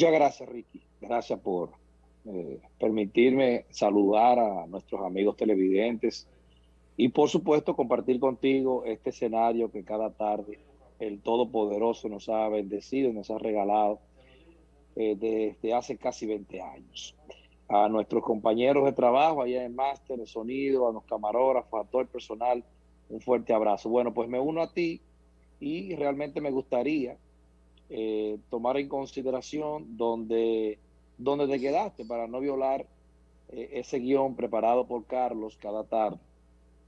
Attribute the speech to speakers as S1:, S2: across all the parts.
S1: Muchas gracias, Ricky. Gracias por eh, permitirme saludar a nuestros amigos televidentes y, por supuesto, compartir contigo este escenario que cada tarde el Todopoderoso nos ha bendecido y nos ha regalado eh, desde hace casi 20 años. A nuestros compañeros de trabajo allá en Máster, de Sonido, a los camarógrafos, a todo el personal, un fuerte abrazo. Bueno, pues me uno a ti y realmente me gustaría eh, tomar en consideración donde, donde te quedaste para no violar eh, ese guion preparado por Carlos cada tarde.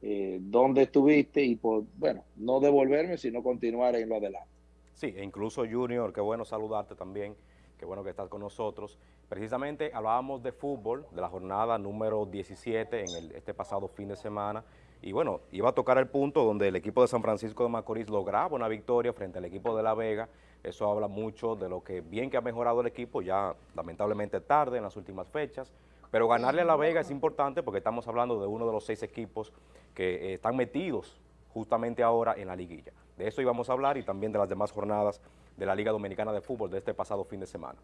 S1: Eh, dónde estuviste y por, bueno, no devolverme, sino continuar en lo adelante.
S2: Sí, e incluso Junior, qué bueno saludarte también, qué bueno que estás con nosotros. Precisamente hablábamos de fútbol, de la jornada número 17 en el, este pasado fin de semana, y bueno, iba a tocar el punto donde el equipo de San Francisco de Macorís lograba una victoria frente al equipo de La Vega. Eso habla mucho de lo que bien que ha mejorado el equipo, ya lamentablemente tarde en las últimas fechas. Pero ganarle a La Vega es importante porque estamos hablando de uno de los seis equipos que eh, están metidos justamente ahora en la liguilla. De eso íbamos a hablar y también de las demás jornadas de la Liga Dominicana de Fútbol de este pasado fin de semana.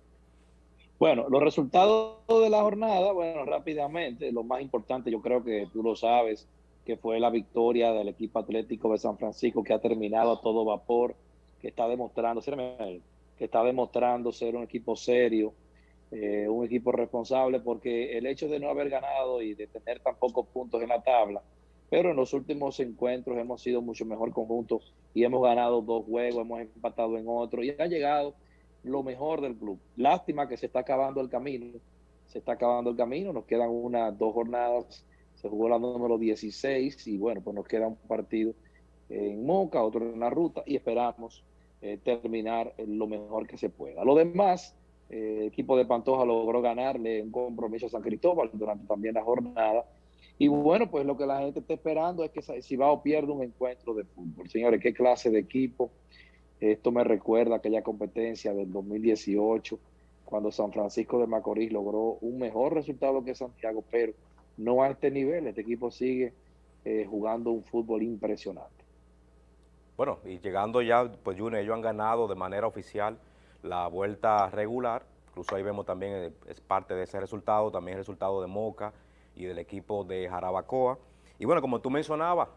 S1: Bueno, los resultados de la jornada, bueno, rápidamente, lo más importante, yo creo que tú lo sabes, que fue la victoria del equipo atlético de San Francisco que ha terminado a todo vapor, que está demostrando, que está demostrando ser un equipo serio, eh, un equipo responsable, porque el hecho de no haber ganado y de tener tan pocos puntos en la tabla, pero en los últimos encuentros hemos sido mucho mejor conjunto y hemos ganado dos juegos, hemos empatado en otro y ha llegado lo mejor del club. Lástima que se está acabando el camino, se está acabando el camino, nos quedan unas dos jornadas se jugó la número 16 y bueno, pues nos queda un partido en Moca, otro en la ruta y esperamos eh, terminar lo mejor que se pueda. Lo demás, eh, el equipo de Pantoja logró ganarle un compromiso a San Cristóbal durante también la jornada. Y bueno, pues lo que la gente está esperando es que si va o pierde un encuentro de fútbol. Señores, qué clase de equipo. Esto me recuerda aquella competencia del 2018, cuando San Francisco de Macorís logró un mejor resultado que Santiago, pero no a este nivel. Este equipo sigue eh, jugando un fútbol impresionante.
S2: Bueno, y llegando ya, pues Junior, ellos han ganado de manera oficial la vuelta regular. Incluso ahí vemos también, eh, es parte de ese resultado, también el resultado de Moca y del equipo de Jarabacoa. Y bueno, como tú mencionabas,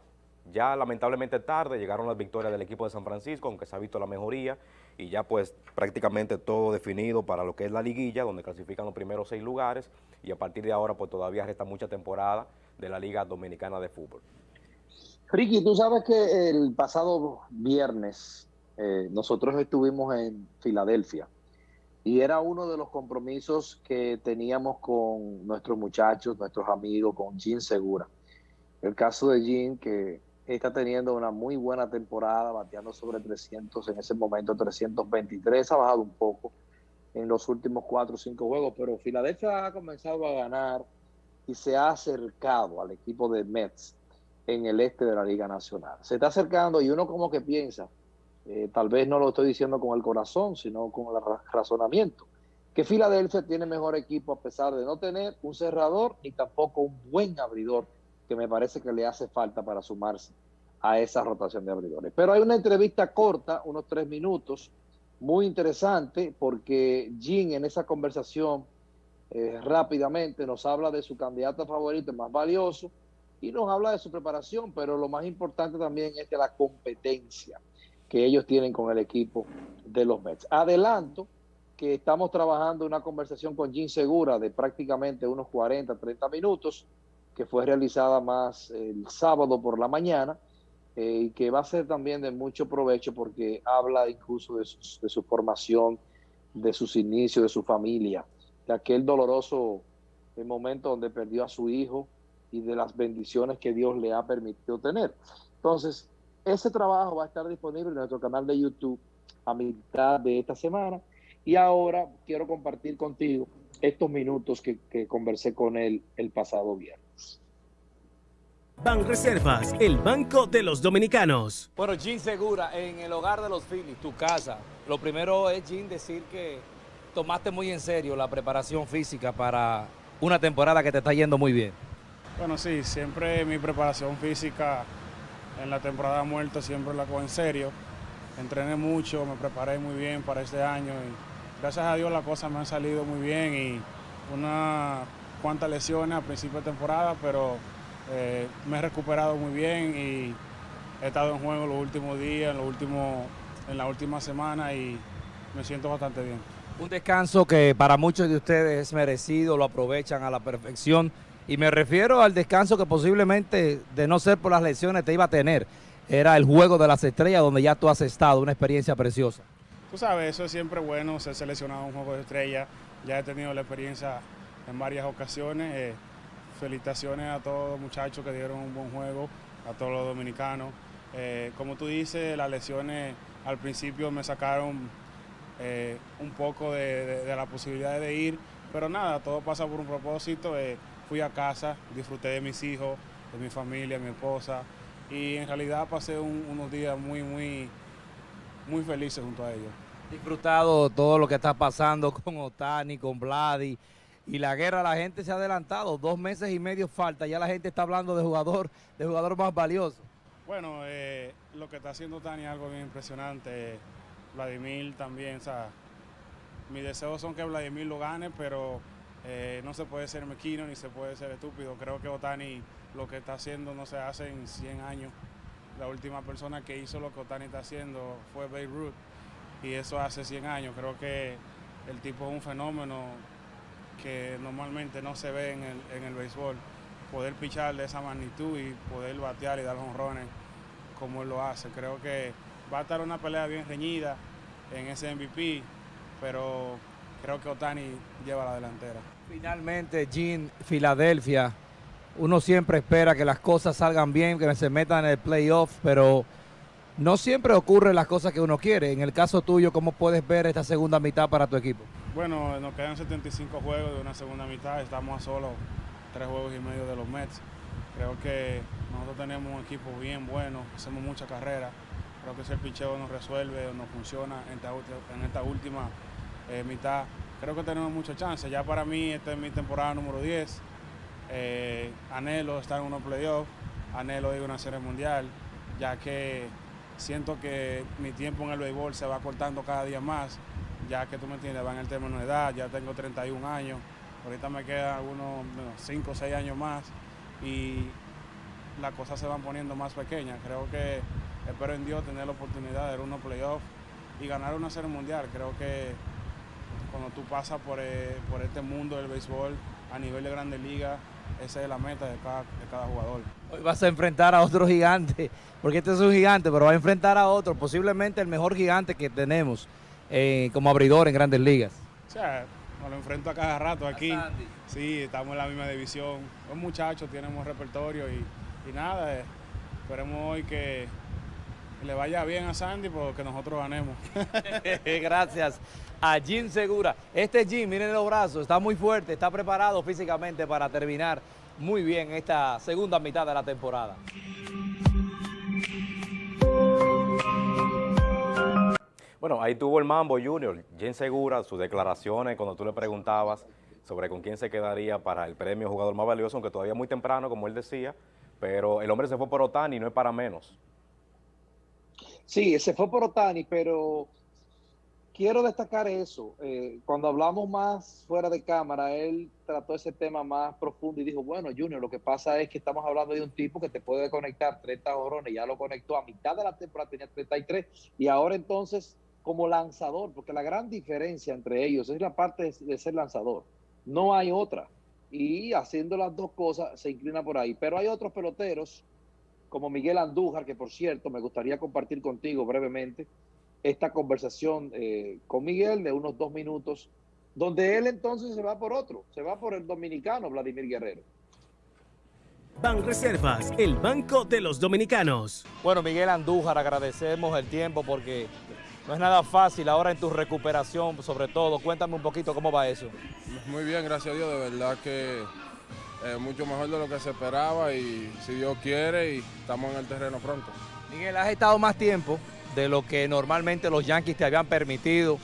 S2: ya lamentablemente tarde llegaron las victorias del equipo de San Francisco, aunque se ha visto la mejoría, y ya pues prácticamente todo definido para lo que es la liguilla, donde clasifican los primeros seis lugares, y a partir de ahora pues todavía resta mucha temporada de la Liga Dominicana de Fútbol.
S1: Ricky, tú sabes que el pasado viernes eh, nosotros estuvimos en Filadelfia y era uno de los compromisos que teníamos con nuestros muchachos, nuestros amigos, con Jean Segura. El caso de Jean que está teniendo una muy buena temporada, bateando sobre 300, en ese momento 323, ha bajado un poco en los últimos cuatro o cinco juegos, pero Filadelfia ha comenzado a ganar y se ha acercado al equipo de Mets en el este de la Liga Nacional. Se está acercando y uno como que piensa, eh, tal vez no lo estoy diciendo con el corazón, sino con el razonamiento, que Filadelfia tiene mejor equipo a pesar de no tener un cerrador ni tampoco un buen abridor que me parece que le hace falta para sumarse a esa rotación de abridores. Pero hay una entrevista corta, unos tres minutos, muy interesante, porque Jim en esa conversación eh, rápidamente nos habla de su candidato favorito más valioso y nos habla de su preparación, pero lo más importante también es de la competencia que ellos tienen con el equipo de los Mets. Adelanto que estamos trabajando una conversación con Jim Segura de prácticamente unos 40, 30 minutos, que fue realizada más el sábado por la mañana eh, y que va a ser también de mucho provecho porque habla incluso de, de su formación, de sus inicios, de su familia, de aquel doloroso momento donde perdió a su hijo y de las bendiciones que Dios le ha permitido tener. Entonces, ese trabajo va a estar disponible en nuestro canal de YouTube a mitad de esta semana y ahora quiero compartir contigo estos minutos que, que conversé con él el pasado viernes.
S3: Ban Reservas, el banco de los dominicanos.
S4: Bueno, Jim Segura, en el hogar de los Phillies, tu casa. Lo primero es, Jim, decir que tomaste muy en serio la preparación física para una temporada que te está yendo muy bien.
S5: Bueno, sí, siempre mi preparación física en la temporada muerta siempre la cojo en serio. Entrené mucho, me preparé muy bien para este año gracias a Dios las cosas me han salido muy bien y unas cuantas lesiones a principio de temporada, pero eh, me he recuperado muy bien y he estado en juego los últimos días, en, los últimos, en la última semana y me siento bastante bien.
S4: Un descanso que para muchos de ustedes es merecido, lo aprovechan a la perfección. Y me refiero al descanso que posiblemente, de no ser por las lesiones, te iba a tener. Era el juego de las estrellas donde ya tú has estado, una experiencia preciosa.
S5: Tú sabes, eso es siempre bueno, ser seleccionado a un juego de estrellas. Ya he tenido la experiencia en varias ocasiones. Eh, felicitaciones a todos los muchachos que dieron un buen juego, a todos los dominicanos. Eh, como tú dices, las lesiones al principio me sacaron eh, un poco de, la posibilidad de ir, pero nada, todo pasa por un propósito. Fui a casa, disfruté de mis hijos, de mi familia, mi esposa, y en realidad pasé unos días muy, muy, muy felices junto a ellos.
S4: Disfrutado todo lo que está pasando con Otani, con Vladi, y la guerra la gente se ha adelantado, dos meses y medio falta, ya la gente está hablando de jugador, de jugador más valioso.
S5: Bueno, eh, lo que está haciendo Tani es algo bien impresionante. Vladimir también, o sea, mis deseos son que Vladimir lo gane, pero eh, no se puede ser mequino ni se puede ser estúpido. Creo que Otani lo que está haciendo no se hace en 100 años. La última persona que hizo lo que Otani está haciendo fue Beirut y eso hace 100 años. Creo que el tipo es un fenómeno que normalmente no se ve en el, en el béisbol. Poder pichar de esa magnitud y poder batear y dar honrones como él lo hace. Creo que va a estar una pelea bien reñida en ese MVP, pero creo que Otani lleva la delantera.
S4: Finalmente, Jean, Filadelfia, uno siempre espera que las cosas salgan bien, que se metan en el playoff, pero no siempre ocurren las cosas que uno quiere. En el caso tuyo, ¿cómo puedes ver esta segunda mitad para tu equipo?
S5: Bueno, nos quedan 75 juegos de una segunda mitad, estamos a solo tres juegos y medio de los Mets. Creo que nosotros tenemos un equipo bien bueno, hacemos mucha carrera. Creo que si el picheo nos resuelve o nos funciona en esta, última eh, mitad, creo que tenemos mucha chance. Ya para mí, esta es mi temporada número 10. Eh, anhelo estar en unos playoffs, anhelo ir a una serie mundial, ya que siento que mi tiempo en el béisbol se va cortando cada día más ya que tú me entiendes, va en el término de edad, ya tengo 31 años, ahorita me quedan algunos 5 o 6 años más y las cosas se van poniendo más pequeñas. Creo que espero en Dios tener la oportunidad de ir a unos playoffs y ganar una serie mundial. Creo que cuando tú pasas por, eh, por este mundo del béisbol a nivel de grandes ligas, esa es la meta de cada, de cada jugador.
S4: Hoy vas a enfrentar a otro gigante, porque este es un gigante, pero va a enfrentar a otro, posiblemente el mejor gigante que tenemos eh, como abridor en grandes ligas?
S5: O sea, me lo enfrento a cada rato aquí. Sí, estamos en la misma división. Los muchachos tenemos repertorio y, nada, eh, esperemos hoy que le vaya bien a Sandy porque nosotros ganemos.
S4: Gracias a Jim Segura. Este Jim, miren los brazos, está muy fuerte, está preparado físicamente para terminar muy bien esta segunda mitad de la temporada.
S2: Bueno, ahí tuvo el Mambo Junior, Jen Segura, sus declaraciones cuando tú le preguntabas sobre con quién se quedaría para el premio jugador más valioso, aunque todavía muy temprano, como él decía, pero el hombre se fue por Otani, no es para menos.
S1: Sí, se fue por Otani, pero quiero destacar eso. Eh, cuando hablamos más fuera de cámara, él trató ese tema más profundo y dijo, bueno, Junior, lo que pasa es que estamos hablando de un tipo que te puede conectar 30 jorrones, ya lo conectó a mitad de la temporada, tenía 33, y ahora entonces como lanzador, porque la gran diferencia entre ellos es la parte de, ser lanzador. No hay otra. Y haciendo las dos cosas se inclina por ahí. Pero hay otros peloteros, como Miguel Andújar, que por cierto me gustaría compartir contigo brevemente esta conversación eh, con Miguel de unos dos minutos, donde él entonces se va por otro, se va por el dominicano Vladimir Guerrero.
S3: Ban Reservas, el banco de los dominicanos.
S4: Bueno, Miguel Andújar, agradecemos el tiempo porque no es nada fácil ahora en tu recuperación, sobre todo. Cuéntame un poquito cómo va eso.
S6: Muy bien, gracias a Dios. De verdad que es mucho mejor de lo que se esperaba y si Dios quiere y estamos en el terreno pronto.
S4: Miguel, has estado más tiempo de lo que normalmente los Yankees te habían permitido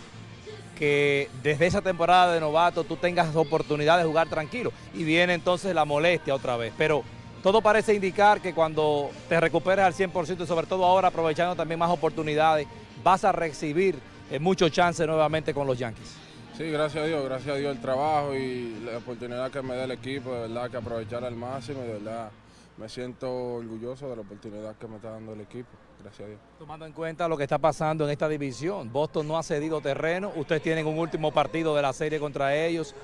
S4: que desde esa temporada de novato tú tengas oportunidad de jugar tranquilo y viene entonces la molestia otra vez. Pero todo parece indicar que cuando te recuperes al 100% y sobre todo ahora aprovechando también más oportunidades, vas a recibir eh, muchos chances nuevamente con los Yankees.
S6: Sí, gracias a Dios, gracias a Dios el trabajo y la oportunidad que me da el equipo, de verdad que aprovechar al máximo, de verdad me siento orgulloso de la oportunidad que me está dando el equipo, gracias a Dios.
S4: Tomando en cuenta lo que está pasando en esta división, Boston no ha cedido terreno, ustedes tienen un último partido de la serie contra ellos,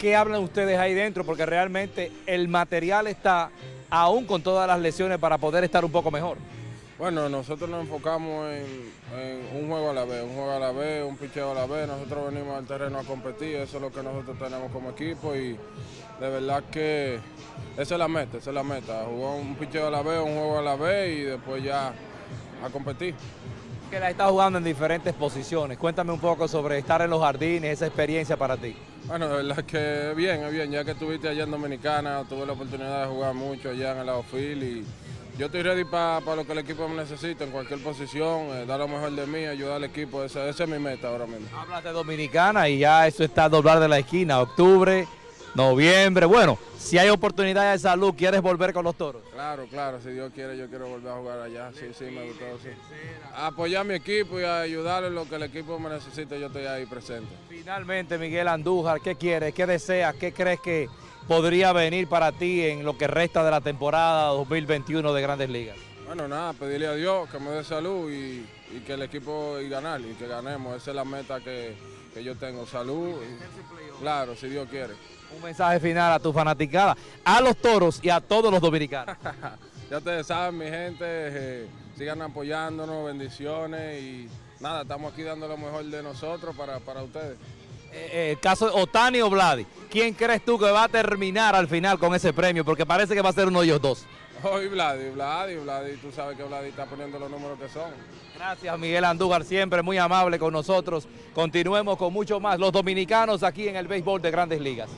S4: ¿qué hablan ustedes ahí dentro? Porque realmente el material está aún con todas las lesiones para poder estar un poco mejor.
S6: Bueno, nosotros nos enfocamos en, un juego a la vez, un juego a la vez, un picheo a la vez. Nosotros venimos al terreno a competir, eso es lo que nosotros tenemos como equipo y de verdad que esa es la meta, esa es la meta. Jugar un picheo a la vez, un juego a la vez y después ya a competir.
S4: Que la está jugando en diferentes posiciones. Cuéntame un poco sobre estar en los jardines, esa experiencia para ti.
S6: Bueno, de verdad que bien, es bien. Ya que estuviste allá en Dominicana, tuve la oportunidad de jugar mucho allá en el outfield y yo estoy ready para lo que el equipo me necesita en cualquier posición, eh, dar lo mejor de mí, ayudar al equipo, esa, es mi meta ahora mismo.
S4: Hablas de Dominicana y ya eso está a doblar de la esquina, octubre, noviembre, bueno, si hay oportunidad de salud, ¿quieres volver con los toros?
S6: Claro, claro, si Dios quiere yo quiero volver a jugar allá, sí, sí, me gustó, sí. Apoyar a mi equipo y ayudarle en lo que el equipo me necesite, yo estoy ahí presente.
S4: Finalmente, Miguel Andújar, ¿qué quieres? ¿Qué deseas? ¿Qué crees que podría venir para ti en lo que resta de la temporada 2021 de Grandes Ligas?
S6: Bueno, nada, pedirle a Dios que me dé salud y, que el equipo y ganar y que ganemos. Esa es la meta que, yo tengo, salud. claro, si Dios quiere.
S4: Un mensaje final a tu fanaticada, a los toros y a todos los dominicanos.
S6: ya ustedes saben, mi gente, eh, sigan apoyándonos, bendiciones y nada, estamos aquí dando lo mejor de nosotros para, para ustedes.
S4: Eh, eh, el caso de Otani o Vladi, ¿quién crees tú que va a terminar al final con ese premio? Porque parece que va a ser uno de ellos dos.
S6: Hoy Vladi, Vladi, Vladi, tú sabes que Vladi está poniendo los números que son.
S4: Gracias Miguel Andújar, siempre muy amable con nosotros. Continuemos con mucho más, los dominicanos aquí en el béisbol de Grandes Ligas.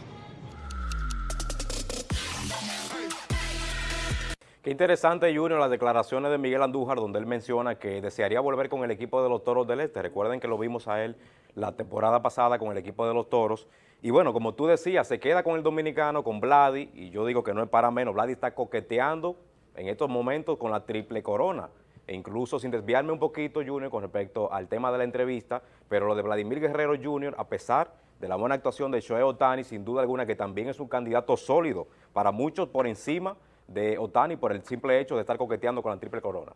S2: Interesante, Junior, las declaraciones de Miguel Andújar, donde él menciona que desearía volver con el equipo de los Toros del Este. Recuerden que lo vimos a él la temporada pasada con el equipo de los Toros. Y bueno, como tú decías, se queda con el dominicano, con Vladi, y yo digo que no es para menos. Vladi está coqueteando en estos momentos con la triple corona. E incluso sin desviarme un poquito, Junior, con respecto al tema de la entrevista, pero lo de Vladimir Guerrero Junior, a pesar de la buena actuación de Shohei Otani, sin duda alguna que también es un candidato sólido, para muchos por encima de Otani por el simple hecho de estar coqueteando con la triple corona.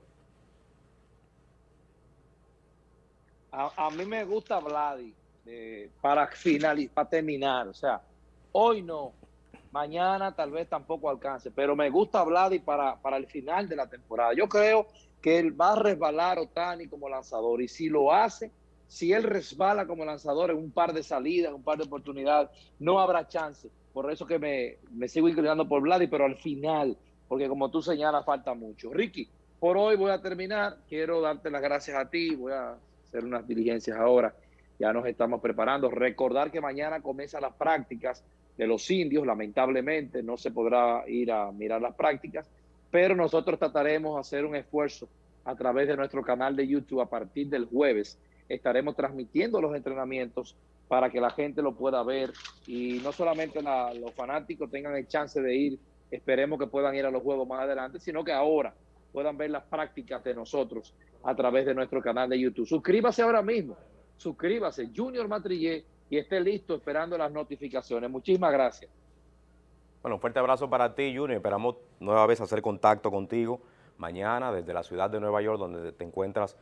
S1: a, mí me gusta Vladi para finalizar, para terminar. O sea, hoy no, mañana tal vez tampoco alcance, pero me gusta Vladi para, para el final de la temporada. Yo creo que él va a resbalar Otani como lanzador y si lo hace, si él resbala como lanzador en un par de salidas, un par de oportunidades, no habrá chance. Por eso que me, me sigo inclinando por Vladi, pero al final, porque como tú señalas, falta mucho. Ricky, por hoy voy a terminar. Quiero darte las gracias a ti. Voy a hacer unas diligencias ahora. Ya nos estamos preparando. Recordar que mañana comienzan las prácticas de los indios. Lamentablemente no se podrá ir a mirar las prácticas, pero nosotros trataremos de hacer un esfuerzo a través de nuestro canal de YouTube a partir del jueves. Estaremos transmitiendo los entrenamientos para que la gente lo pueda ver y no solamente los fanáticos tengan el chance de ir, esperemos que puedan ir a los juegos más adelante, sino que ahora puedan ver las prácticas de nosotros a través de nuestro canal de YouTube. Suscríbase ahora mismo, suscríbase, Junior Matrillé, y esté listo esperando las notificaciones. Muchísimas gracias.
S2: Bueno, fuerte abrazo para ti, Junior. Esperamos nueva vez hacer contacto contigo mañana desde la ciudad de Nueva York, donde te encuentras